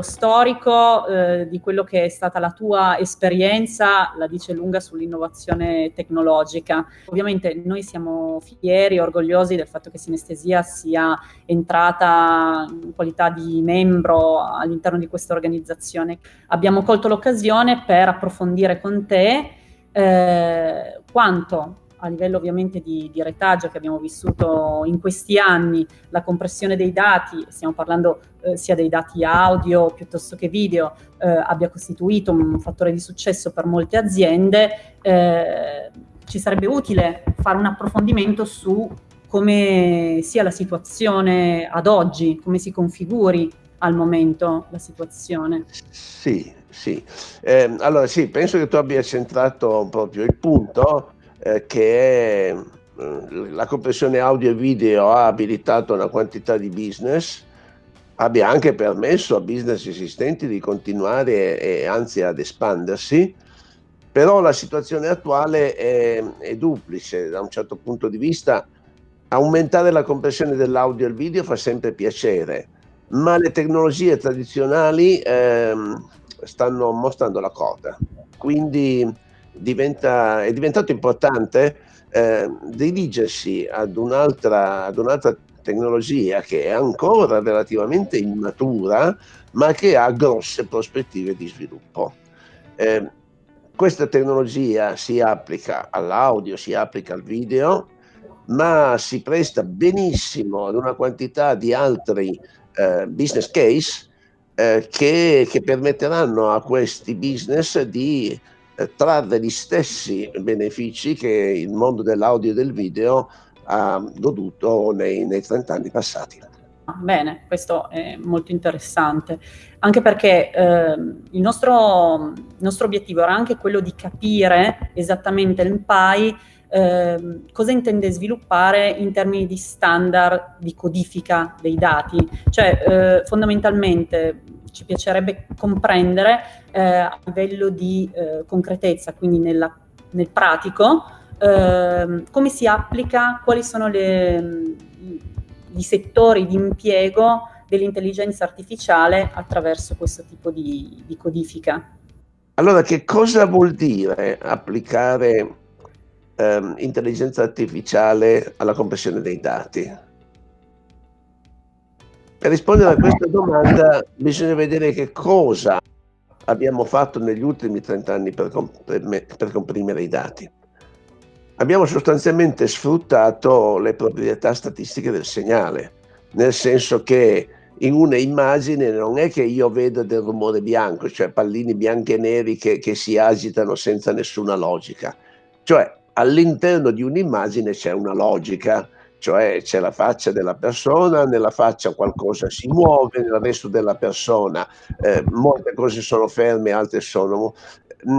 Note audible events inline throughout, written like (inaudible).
lo storico eh, di quello che è stata la tua esperienza la dice lunga sull'innovazione tecnologica. Ovviamente noi siamo fieri e orgogliosi del fatto che Sinestesia sia entrata in qualità di membro all'interno di questa organizzazione. Abbiamo colto l'occasione per approfondire con te eh, quanto a livello ovviamente di, di, retaggio che abbiamo vissuto in questi anni, la compressione dei dati, stiamo parlando eh, sia dei dati audio piuttosto che video, eh, abbia costituito un fattore di successo per molte aziende, eh, ci sarebbe utile fare un approfondimento su come sia la situazione ad oggi, come si configuri al momento la situazione. Sì, sì. Eh, allora sì, penso che tu abbia centrato proprio il punto eh, che eh, la compressione audio e video ha abilitato una quantità di business, abbia anche permesso a business esistenti di continuare e, anzi ad espandersi, però la situazione attuale è, è, duplice da un certo punto di vista. Aumentare la compressione dell'audio e il video fa sempre piacere, ma le tecnologie tradizionali ehm, stanno mostrando la coda. Quindi diventa, è diventato importante eh, dirigersi ad un'altra, ad un'altra tecnologia che è ancora relativamente immatura, ma che ha grosse prospettive di sviluppo. Eh, questa tecnologia si applica all'audio, si applica al video, ma si presta benissimo ad una quantità di altri eh, business case eh, che, che, permetteranno a questi business di trarre gli stessi benefici che il mondo dell'audio e del video ha goduto nei, nei 30 anni passati. Bene, questo è molto interessante, anche perché eh, il, nostro, il, nostro, obiettivo era anche quello di capire esattamente il eh, cosa intende sviluppare in termini di standard di codifica dei dati, cioè eh, fondamentalmente ci piacerebbe comprendere eh, a livello di eh, concretezza, quindi nella, nel pratico, eh, come si applica, quali sono le, i settori di impiego dell'intelligenza artificiale attraverso questo tipo di, di codifica. Allora, che cosa vuol dire applicare ehm, intelligenza artificiale alla compressione dei dati? Per rispondere a questa domanda bisogna vedere che cosa abbiamo fatto negli ultimi 30 anni per, per comprimere i dati. Abbiamo sostanzialmente sfruttato le proprietà statistiche del segnale, nel senso che in una immagine non è che io vedo del rumore bianco, cioè pallini bianchi e neri che, che si agitano senza nessuna logica. Cioè all'interno di un'immagine c'è una logica, cioè c'è la faccia della persona, nella faccia qualcosa si muove, nel resto della persona eh, molte cose sono ferme, altre sono... Mh,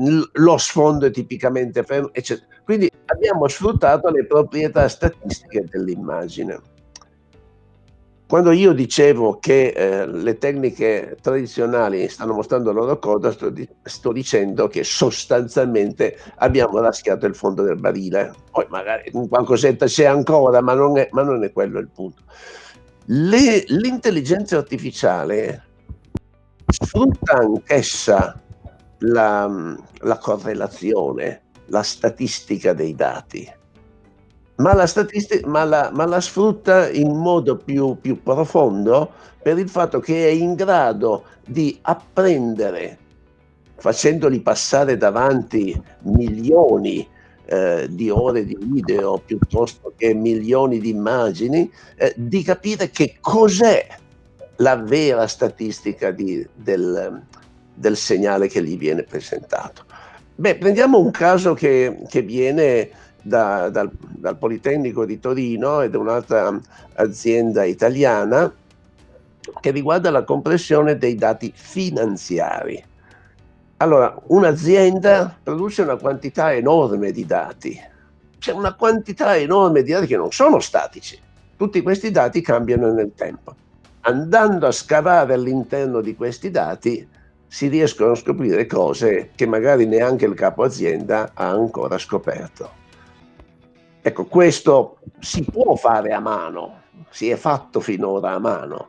mm, lo sfondo è tipicamente fermo, eccetera. Quindi abbiamo sfruttato le proprietà statistiche dell'immagine. Quando io dicevo che eh, le tecniche tradizionali stanno mostrando la loro coda, sto, di sto, dicendo che sostanzialmente abbiamo raschiato il fondo del barile. Poi magari qualcosetta c'è ancora, ma non, è, ma non è quello il punto. L'intelligenza artificiale sfrutta anch'essa la, la correlazione, la statistica dei dati ma la, ma la, ma la sfrutta in modo più, più profondo per il fatto che è in grado di apprendere, facendoli passare davanti milioni eh, di ore di video piuttosto che milioni di immagini, eh, di capire che cos'è la vera statistica di, del, del, segnale che gli viene presentato. Beh, prendiamo un caso che, che viene da, dal, dal, Politecnico di Torino ed un'altra azienda italiana che riguarda la compressione dei dati finanziari. Allora, un'azienda produce una quantità enorme di dati, c'è una quantità enorme di dati che non sono statici, tutti questi dati cambiano nel tempo. Andando a scavare all'interno di questi dati si riescono a scoprire cose che magari neanche il capo azienda ha ancora scoperto. Ecco, questo si può fare a mano, si è fatto finora a mano,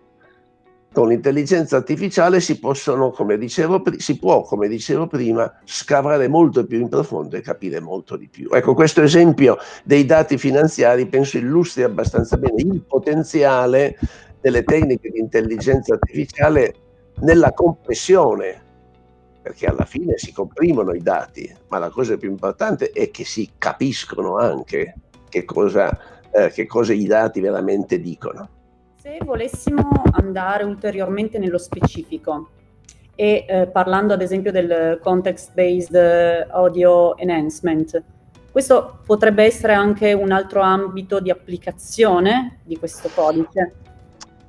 con l'intelligenza artificiale si possono, come dicevo, si può, come dicevo prima, scavare molto più in profondo e capire molto di più. Ecco, questo esempio dei dati finanziari penso illustri abbastanza bene il potenziale delle tecniche di intelligenza artificiale nella compressione, perché alla fine si comprimono i dati, ma la cosa più importante è che si capiscono anche che cosa, eh, che cosa i dati veramente dicono. Se volessimo andare ulteriormente nello specifico e eh, parlando ad esempio del context-based audio enhancement, questo potrebbe essere anche un altro ambito di applicazione di questo codice?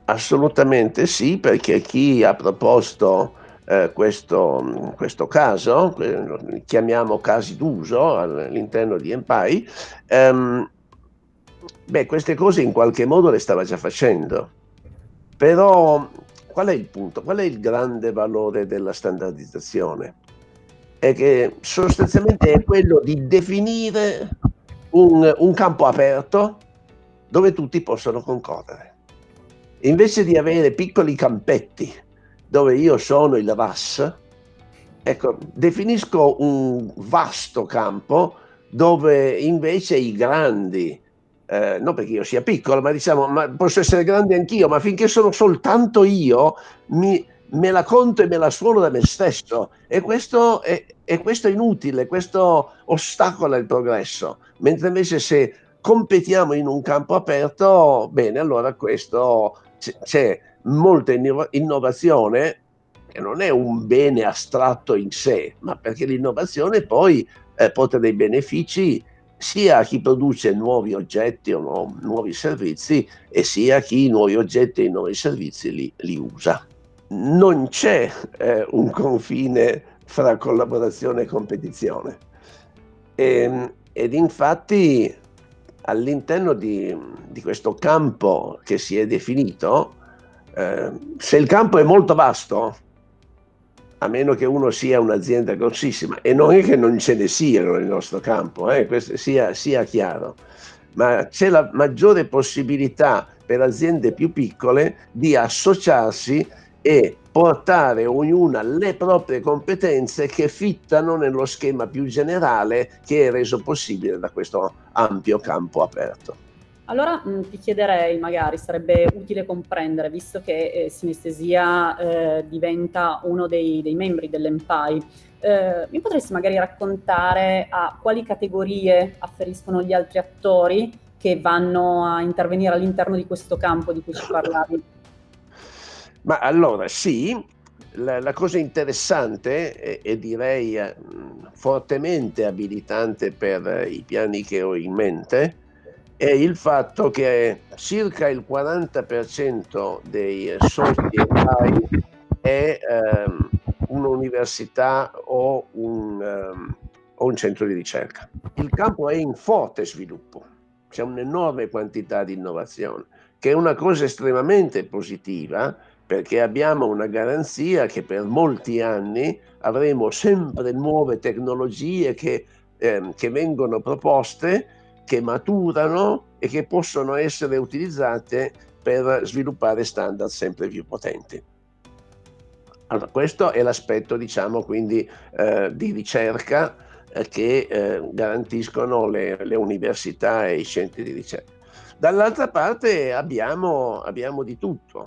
Assolutamente sì, perché chi ha proposto eh, questo, questo, caso, eh, chiamiamo casi d'uso all'interno di Empai, ehm, beh, queste cose in qualche modo le stava già facendo. Però qual è il punto? Qual è il grande valore della standardizzazione? È che sostanzialmente è quello di definire un, un campo aperto dove tutti possono concorrere. Invece di avere piccoli campetti dove io sono il RAS, ecco, definisco un vasto campo dove invece i grandi, eh, non perché io sia piccolo, ma diciamo, ma posso essere grande anch'io, ma finché sono soltanto io, mi, me la conto e me la suono da me stesso. E questo è, e questo è inutile, questo ostacola il progresso. Mentre invece se competiamo in un campo aperto, bene, allora questo c'è molta innovazione che non è un bene astratto in sé, ma perché l'innovazione poi eh, porta dei benefici sia a chi produce nuovi oggetti o no, nuovi servizi e sia a chi i nuovi oggetti e i nuovi servizi li, li usa. Non c'è eh, un confine fra collaborazione e competizione. E, ehm, ed infatti all'interno di, di, questo campo che si è definito, eh, se il campo è molto vasto, a meno che uno sia un'azienda grossissima, e non è che non ce ne siano nel nostro campo, eh, questo sia, sia chiaro, ma c'è la maggiore possibilità per aziende più piccole di associarsi e portare ognuna le proprie competenze che fittano nello schema più generale che è reso possibile da questo ampio campo aperto. Allora mh, ti chiederei, magari sarebbe utile comprendere, visto che eh, sinestesia eh, diventa uno dei, dei membri dell'EMPAI, eh, mi potresti magari raccontare a quali categorie afferiscono gli altri attori che vanno a intervenire all'interno di questo campo di cui ci parlavi? (laughs) Ma allora sì, la, la cosa interessante e, e direi eh, fortemente abilitante per i piani che ho in mente è il fatto che circa il 40% dei soci è ehm, un'università o un, um, o un centro di ricerca. Il campo è in forte sviluppo, c'è un'enorme quantità di innovazione, che è una cosa estremamente positiva perché abbiamo una garanzia che per molti anni avremo sempre nuove tecnologie che, eh, che vengono proposte, che maturano e che possono essere utilizzate per sviluppare standard sempre più potenti. Allora, questo è l'aspetto, diciamo, quindi eh, di ricerca eh, che eh, garantiscono le, le, università e i centri di ricerca. Dall'altra parte abbiamo, abbiamo di tutto.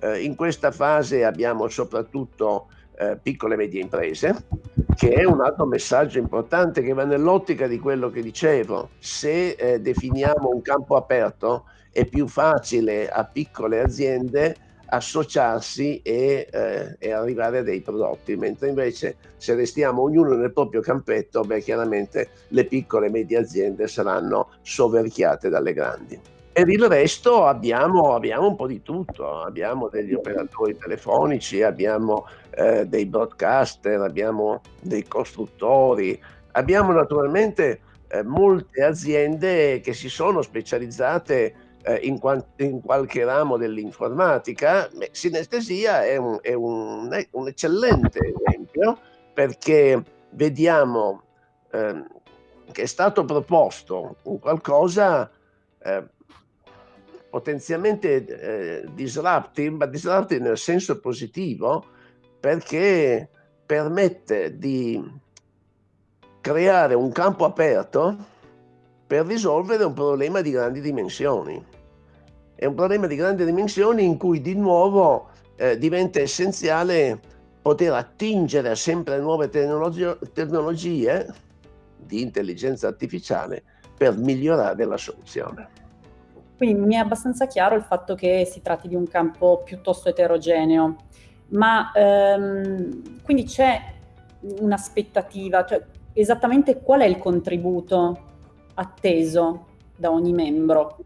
Eh, in questa fase abbiamo soprattutto eh, piccole e medie imprese, che è un altro messaggio importante che va nell'ottica di quello che dicevo. Se eh, definiamo un campo aperto, è più facile a piccole aziende associarsi e, eh, e, arrivare a dei prodotti, mentre invece se restiamo ognuno nel proprio campetto, beh, chiaramente le piccole e medie aziende saranno soverchiate dalle grandi. Per il resto abbiamo, abbiamo, un po' di tutto, abbiamo degli operatori telefonici, abbiamo eh, dei broadcaster, abbiamo dei costruttori, abbiamo naturalmente eh, molte aziende che si sono specializzate eh, in, in, qualche ramo dell'informatica. Sinestesia è un, è un, un eccellente esempio perché vediamo ehm, che è stato proposto qualcosa eh, potenzialmente eh, disruptive, ma disruptive nel senso positivo, perché permette di creare un campo aperto per risolvere un problema di grandi dimensioni. È un problema di grandi dimensioni in cui di nuovo eh, diventa essenziale poter attingere sempre nuove tecnologie, tecnologie di intelligenza artificiale per migliorare la soluzione. Quindi mi è abbastanza chiaro il fatto che si tratti di un campo piuttosto eterogeneo, ma ehm, quindi c'è un'aspettativa, cioè esattamente qual è il contributo atteso da ogni membro?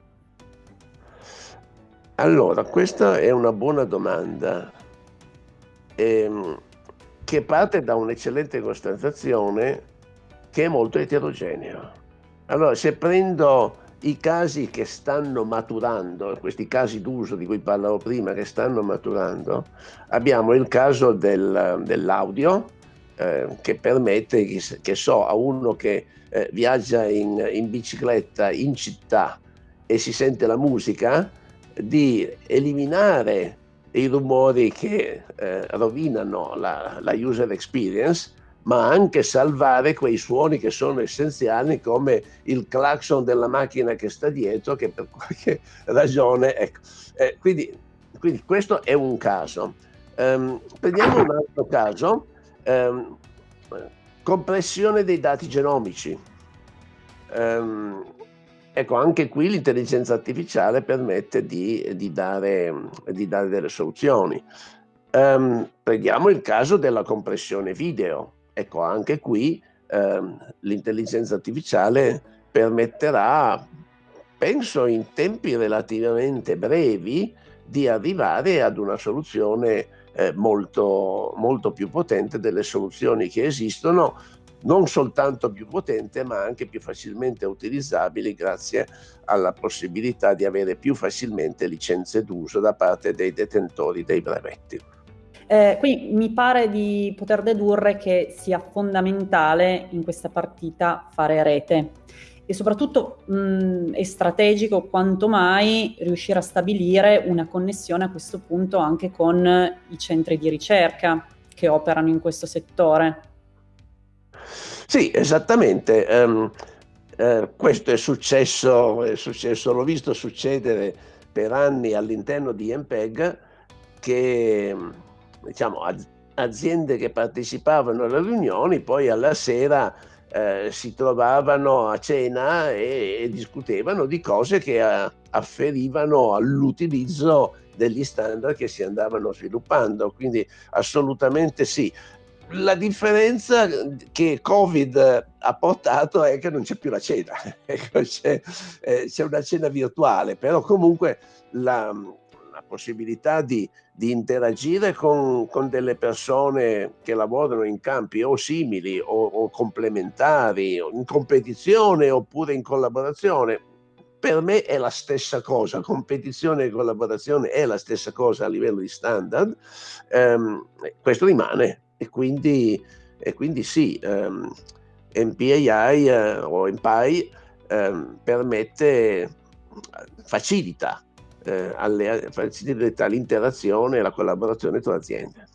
Allora, questa è una buona domanda ehm, che parte da un'eccellente constatazione che è molto eterogenea. Allora, se prendo i casi che stanno maturando, questi casi d'uso di cui parlavo prima che stanno maturando, abbiamo il caso del, dell'audio eh, che permette, che, so, a uno che eh, viaggia in, in bicicletta in città e si sente la musica, di eliminare i rumori che eh, rovinano la, la, user experience, ma anche salvare quei suoni che sono essenziali come il clacson della macchina che sta dietro, che per qualche (laughs) ragione... Ecco. Eh, quindi, quindi, questo è un caso. Um, prendiamo un altro caso, um, compressione dei dati genomici. Um, Ecco, anche qui l'intelligenza artificiale permette di, di, dare, di dare, delle soluzioni. Prendiamo il caso della compressione video. Ecco, anche qui um, l'intelligenza artificiale permetterà, penso in tempi relativamente brevi, di arrivare ad una soluzione eh, molto, molto più potente delle soluzioni che esistono non soltanto più potente ma anche più facilmente utilizzabili grazie alla possibilità di avere più facilmente licenze d'uso da parte dei detentori dei brevetti. Eh, qui mi pare di poter dedurre che sia fondamentale in questa partita fare rete e soprattutto mh, è strategico quanto mai riuscire a stabilire una connessione a questo punto anche con i centri di ricerca che operano in questo settore. Sì, esattamente. Um, uh, questo è successo, è successo, l'ho visto succedere per anni all'interno di MPEG che diciamo, aziende che partecipavano alle riunioni poi alla sera eh, si trovavano a cena e, e, discutevano di cose che a, afferivano all'utilizzo degli standard che si andavano sviluppando. Quindi assolutamente sì la differenza che Covid ha portato è che non c'è più la cena, (laughs) ecco, eh, c'è, una cena virtuale, però comunque la, la possibilità di, di interagire con, con, delle persone che lavorano in campi o simili o, o complementari, o in competizione oppure in collaborazione, per me è la stessa cosa, competizione e collaborazione è la stessa cosa a livello di standard, um, questo rimane, e quindi, e quindi sì, ehm, MPAI eh, o MPI eh, permette, facilita, eh, alle, facilita l'interazione e la collaborazione tra aziende.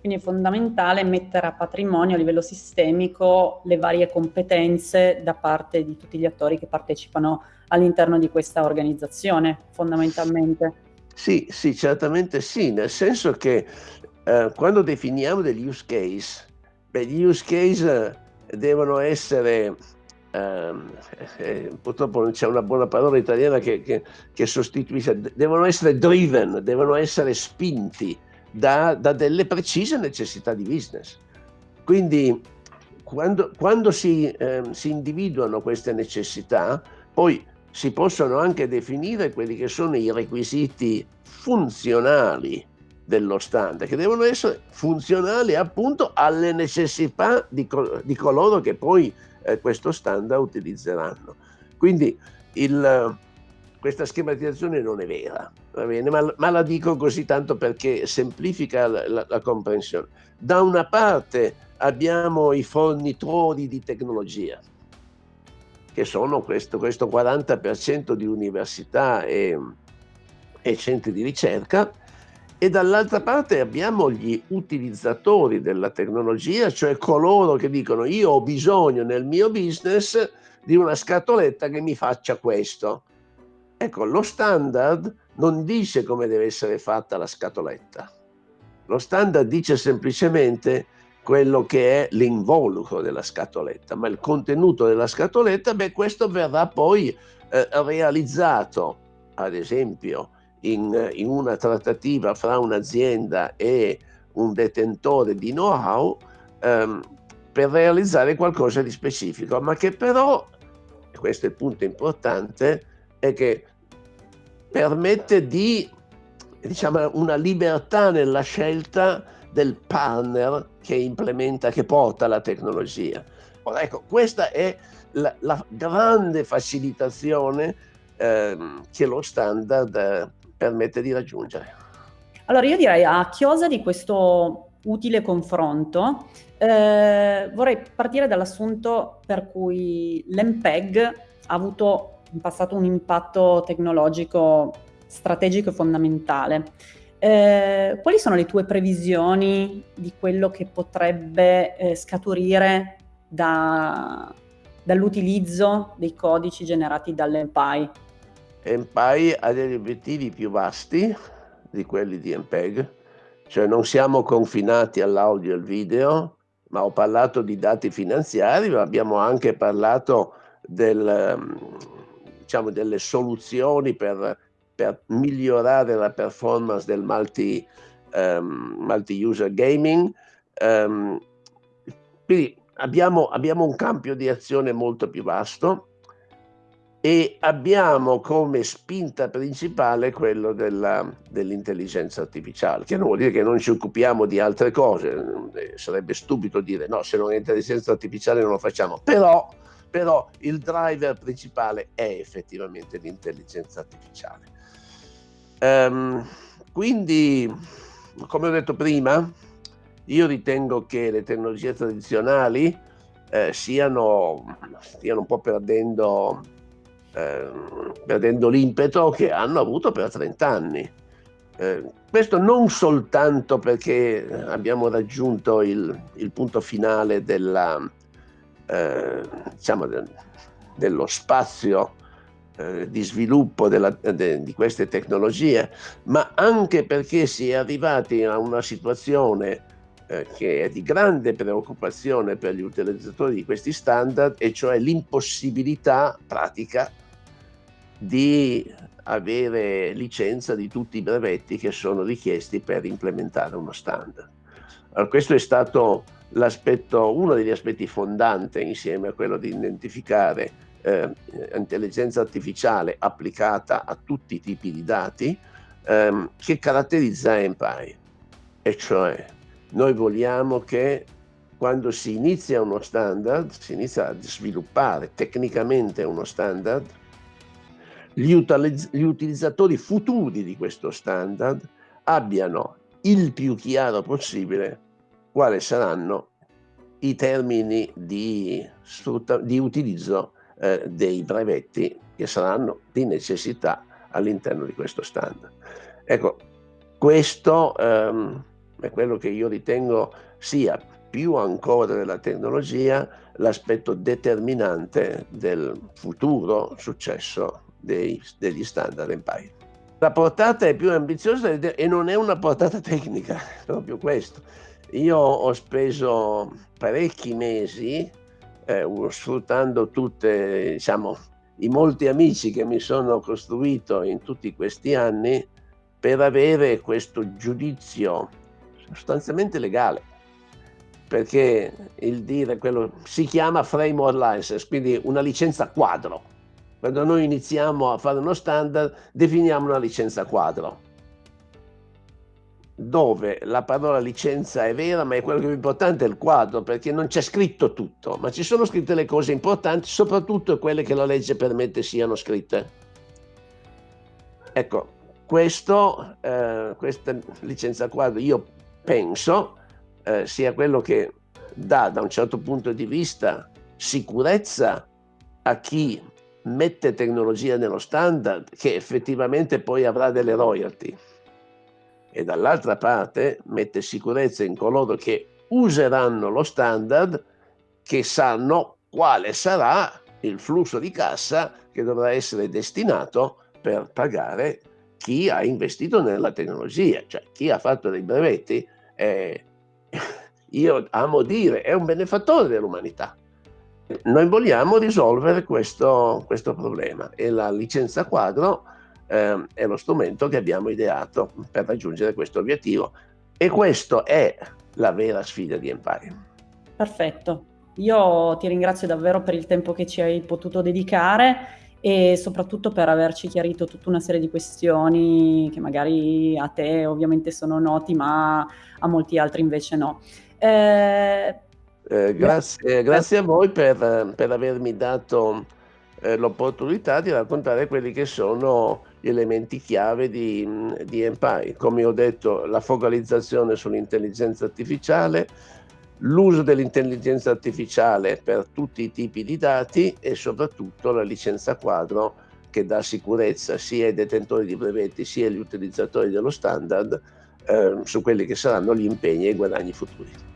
Quindi è fondamentale mettere a patrimonio a livello sistemico le varie competenze da parte di tutti gli attori che partecipano all'interno di questa organizzazione, fondamentalmente. Sì, sì, certamente sì, nel senso che eh, quando definiamo degli use case, beh, gli use case devono essere, eh, purtroppo non c'è una buona parola italiana che, che, che, sostituisce, devono essere driven, devono essere spinti da, da delle precise necessità di business. Quindi quando, quando si, eh, si individuano queste necessità, poi si possono anche definire quelli che sono i requisiti funzionali dello standard, che devono essere funzionali appunto alle necessità di, di coloro che poi eh, questo standard utilizzeranno. Quindi il, questa schematizzazione non è vera, va bene? Ma, ma, la dico così tanto perché semplifica la, la, la comprensione. Da una parte abbiamo i fornitori di tecnologia, che sono questo, questo 40% di università e, e centri di ricerca, e dall'altra parte abbiamo gli utilizzatori della tecnologia, cioè coloro che dicono io ho bisogno nel mio business di una scatoletta che mi faccia questo. Ecco, lo standard non dice come deve essere fatta la scatoletta. Lo standard dice semplicemente quello che è l'involucro della scatoletta, ma il contenuto della scatoletta, beh, questo verrà poi eh, realizzato, ad esempio, in, in, una trattativa fra un'azienda e un detentore di know-how ehm, per realizzare qualcosa di specifico, ma che però, questo è il punto importante, è che permette di, diciamo, una libertà nella scelta del partner che implementa, che porta la tecnologia. Ora, ecco, questa è la, la grande facilitazione eh, che lo standard eh, permette di raggiungere. Allora io direi a chiosa di questo utile confronto eh, vorrei partire dall'assunto per cui l'MPEG ha avuto in passato un impatto tecnologico strategico e fondamentale. Eh, quali sono le tue previsioni di quello che potrebbe eh, scaturire da, dall'utilizzo dei codici generati dall'MPI? MPI ha degli obiettivi più vasti di quelli di MPEG, cioè non siamo confinati all'audio e al video, ma ho parlato di dati finanziari, ma abbiamo anche parlato del, diciamo, delle soluzioni per per migliorare la performance del multi, um, multi-user gaming. Um, quindi abbiamo, abbiamo un campo di azione molto più vasto e abbiamo come spinta principale quello dell'intelligenza artificiale, che non vuol dire che non ci occupiamo di altre cose, eh, sarebbe stupido dire no, se non è intelligenza artificiale non lo facciamo, però, però il driver principale è effettivamente l'intelligenza artificiale. Um, quindi, come ho detto prima, io ritengo che le tecnologie tradizionali eh, stiano un po' perdendo, perdendo l'impeto che hanno avuto per 30 anni. Eh, questo non soltanto perché abbiamo raggiunto il, il punto finale della, eh, diciamo del, dello spazio eh, di sviluppo della, de, di queste tecnologie, ma anche perché si è arrivati a una situazione eh, che è di grande preoccupazione per gli utilizzatori di questi standard, e cioè l'impossibilità pratica di avere licenza di tutti i brevetti che sono richiesti per implementare uno standard. Allora, questo è stato uno degli aspetti fondanti insieme a quello di identificare eh, intelligenza artificiale applicata a tutti i tipi di dati ehm, che caratterizza Empire. E cioè noi vogliamo che quando si inizia uno standard, si inizia a sviluppare tecnicamente uno standard, gli, utilizz gli utilizzatori futuri di questo standard abbiano il più chiaro possibile quali saranno i termini di, di utilizzo eh, dei brevetti che saranno di necessità all'interno di questo standard. Ecco, questo ehm, è quello che io ritengo sia più ancora della tecnologia l'aspetto determinante del futuro successo dei, degli standard Empire. La portata è più ambiziosa e non è una portata tecnica, proprio questo. Io ho speso parecchi mesi eh, sfruttando tutte, diciamo, i molti amici che mi sono costruito in tutti questi anni per avere questo giudizio sostanzialmente legale perché il dire quello si chiama framework license quindi una licenza quadro quando noi iniziamo a fare uno standard definiamo una licenza quadro dove la parola licenza è vera, ma è quello che più importante è il quadro, perché non c'è scritto tutto, ma ci sono scritte le cose importanti, soprattutto quelle che la legge permette siano scritte. Ecco, questo, eh, questa licenza quadro io penso eh, sia quello che dà da un certo punto di vista sicurezza a chi mette tecnologia nello standard che effettivamente poi avrà delle royalty e dall'altra parte mette sicurezza in coloro che useranno lo standard che sanno quale sarà il flusso di cassa che dovrà essere destinato per pagare chi ha investito nella tecnologia, cioè chi ha fatto dei brevetti, eh, (laughs) io amo dire, è un benefattore dell'umanità. Noi vogliamo risolvere questo, questo problema e la licenza quadro eh, è lo strumento che abbiamo ideato per raggiungere questo obiettivo e questa è la vera sfida di Empire. Perfetto, io ti ringrazio davvero per il tempo che ci hai potuto dedicare e soprattutto per averci chiarito tutta una serie di questioni che magari a te ovviamente sono noti, ma a molti altri invece no. Eh, eh, grazie, grazie, a voi per, per avermi dato eh, l'opportunità di raccontare quelli che sono gli elementi chiave di, di Empire. Come ho detto, la focalizzazione sull'intelligenza artificiale, l'uso dell'intelligenza artificiale per tutti i tipi di dati e soprattutto la licenza quadro che dà sicurezza sia ai detentori di brevetti sia agli utilizzatori dello standard eh, su quelli che saranno gli impegni e i guadagni futuri.